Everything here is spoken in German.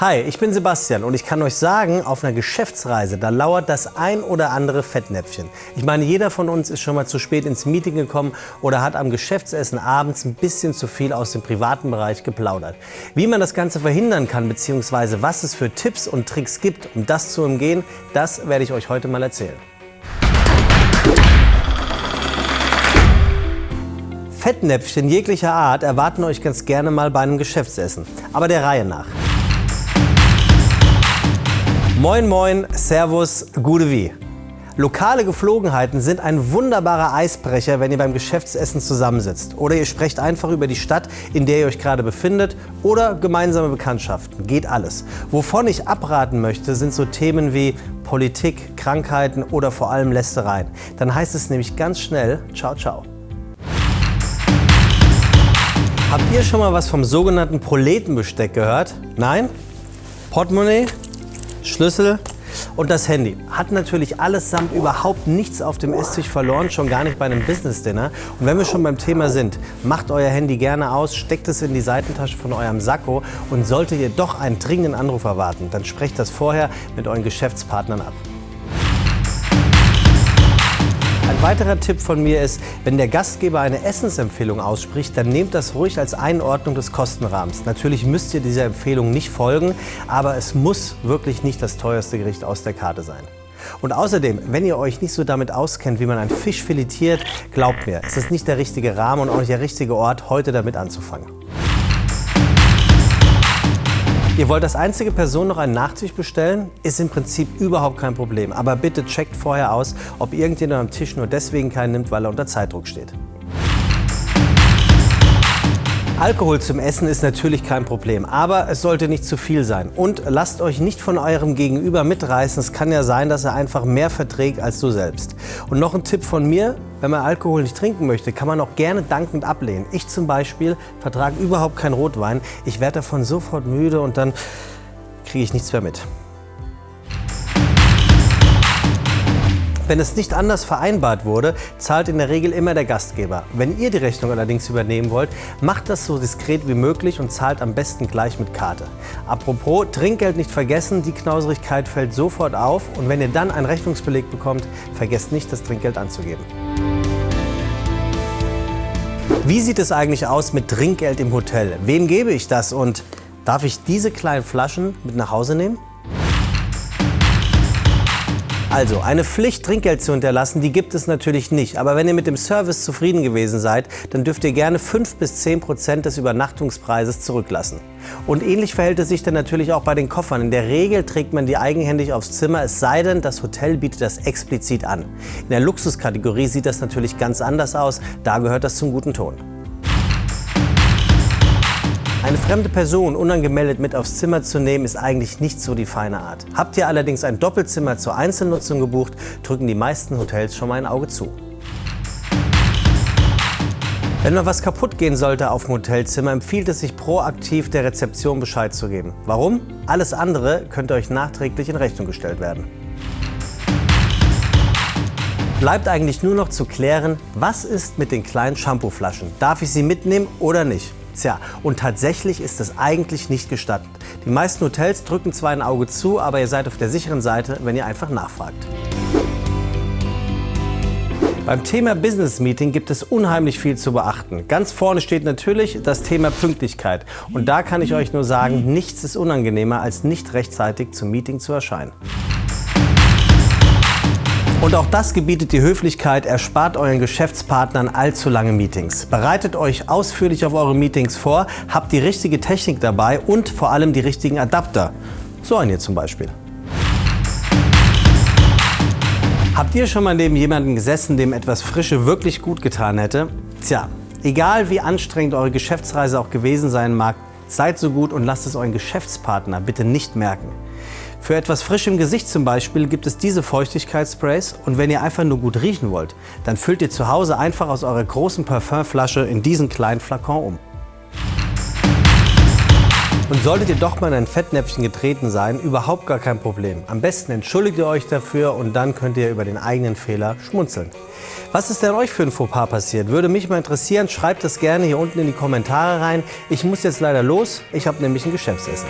Hi, ich bin Sebastian und ich kann euch sagen, auf einer Geschäftsreise, da lauert das ein oder andere Fettnäpfchen. Ich meine, jeder von uns ist schon mal zu spät ins Meeting gekommen oder hat am Geschäftsessen abends ein bisschen zu viel aus dem privaten Bereich geplaudert. Wie man das Ganze verhindern kann, beziehungsweise was es für Tipps und Tricks gibt, um das zu umgehen, das werde ich euch heute mal erzählen. Fettnäpfchen jeglicher Art erwarten euch ganz gerne mal bei einem Geschäftsessen, aber der Reihe nach. Moin Moin, Servus, Gude Wie. Lokale Geflogenheiten sind ein wunderbarer Eisbrecher, wenn ihr beim Geschäftsessen zusammensitzt. Oder ihr sprecht einfach über die Stadt, in der ihr euch gerade befindet oder gemeinsame Bekanntschaften. Geht alles. Wovon ich abraten möchte, sind so Themen wie Politik, Krankheiten oder vor allem Lästereien. Dann heißt es nämlich ganz schnell, ciao, ciao. Habt ihr schon mal was vom sogenannten Proletenbesteck gehört? Nein? Portemonnaie? Schlüssel und das Handy. Hat natürlich allesamt überhaupt nichts auf dem Esstisch verloren, schon gar nicht bei einem Business-Dinner. Und wenn wir schon beim Thema sind, macht euer Handy gerne aus, steckt es in die Seitentasche von eurem Sakko und solltet ihr doch einen dringenden Anruf erwarten, dann sprecht das vorher mit euren Geschäftspartnern ab. Ein weiterer Tipp von mir ist, wenn der Gastgeber eine Essensempfehlung ausspricht, dann nehmt das ruhig als Einordnung des Kostenrahmens. Natürlich müsst ihr dieser Empfehlung nicht folgen, aber es muss wirklich nicht das teuerste Gericht aus der Karte sein. Und außerdem, wenn ihr euch nicht so damit auskennt, wie man einen Fisch filetiert, glaubt mir, es ist nicht der richtige Rahmen und auch nicht der richtige Ort, heute damit anzufangen. Ihr wollt als einzige Person noch einen Nachtisch bestellen? Ist im Prinzip überhaupt kein Problem. Aber bitte checkt vorher aus, ob irgendjemand am Tisch nur deswegen keinen nimmt, weil er unter Zeitdruck steht. Alkohol zum Essen ist natürlich kein Problem, aber es sollte nicht zu viel sein. Und lasst euch nicht von eurem Gegenüber mitreißen. Es kann ja sein, dass er einfach mehr verträgt als du selbst. Und noch ein Tipp von mir, wenn man Alkohol nicht trinken möchte, kann man auch gerne dankend ablehnen. Ich zum Beispiel vertrage überhaupt keinen Rotwein. Ich werde davon sofort müde und dann kriege ich nichts mehr mit. Wenn es nicht anders vereinbart wurde, zahlt in der Regel immer der Gastgeber. Wenn ihr die Rechnung allerdings übernehmen wollt, macht das so diskret wie möglich und zahlt am besten gleich mit Karte. Apropos, Trinkgeld nicht vergessen, die Knauserigkeit fällt sofort auf und wenn ihr dann einen Rechnungsbeleg bekommt, vergesst nicht, das Trinkgeld anzugeben. Wie sieht es eigentlich aus mit Trinkgeld im Hotel? Wem gebe ich das und darf ich diese kleinen Flaschen mit nach Hause nehmen? Also, eine Pflicht, Trinkgeld zu hinterlassen, die gibt es natürlich nicht. Aber wenn ihr mit dem Service zufrieden gewesen seid, dann dürft ihr gerne 5 bis 10 Prozent des Übernachtungspreises zurücklassen. Und ähnlich verhält es sich dann natürlich auch bei den Koffern. In der Regel trägt man die eigenhändig aufs Zimmer, es sei denn, das Hotel bietet das explizit an. In der Luxuskategorie sieht das natürlich ganz anders aus, da gehört das zum guten Ton. Eine fremde Person unangemeldet mit aufs Zimmer zu nehmen, ist eigentlich nicht so die feine Art. Habt ihr allerdings ein Doppelzimmer zur Einzelnutzung gebucht, drücken die meisten Hotels schon mal ein Auge zu. Wenn mal was kaputt gehen sollte auf dem Hotelzimmer, empfiehlt es sich proaktiv der Rezeption Bescheid zu geben. Warum? Alles andere könnte euch nachträglich in Rechnung gestellt werden. Bleibt eigentlich nur noch zu klären, was ist mit den kleinen Shampooflaschen? Darf ich sie mitnehmen oder nicht? Tja, und tatsächlich ist es eigentlich nicht gestattet. Die meisten Hotels drücken zwar ein Auge zu, aber ihr seid auf der sicheren Seite, wenn ihr einfach nachfragt. Beim Thema Business Meeting gibt es unheimlich viel zu beachten. Ganz vorne steht natürlich das Thema Pünktlichkeit. Und da kann ich euch nur sagen, nichts ist unangenehmer, als nicht rechtzeitig zum Meeting zu erscheinen. Und auch das gebietet die Höflichkeit, erspart euren Geschäftspartnern allzu lange Meetings. Bereitet euch ausführlich auf eure Meetings vor, habt die richtige Technik dabei und vor allem die richtigen Adapter. So einen hier zum Beispiel. Habt ihr schon mal neben jemandem gesessen, dem etwas Frische wirklich gut getan hätte? Tja, egal wie anstrengend eure Geschäftsreise auch gewesen sein mag, seid so gut und lasst es euren Geschäftspartner bitte nicht merken. Für etwas frisch im Gesicht zum Beispiel gibt es diese Feuchtigkeitssprays und wenn ihr einfach nur gut riechen wollt, dann füllt ihr zu Hause einfach aus eurer großen Parfümflasche in diesen kleinen Flakon um. Und solltet ihr doch mal in ein Fettnäpfchen getreten sein, überhaupt gar kein Problem. Am besten entschuldigt ihr euch dafür und dann könnt ihr über den eigenen Fehler schmunzeln. Was ist denn euch für ein Fauxpas passiert? Würde mich mal interessieren. Schreibt das gerne hier unten in die Kommentare rein. Ich muss jetzt leider los. Ich habe nämlich ein Geschäftsessen.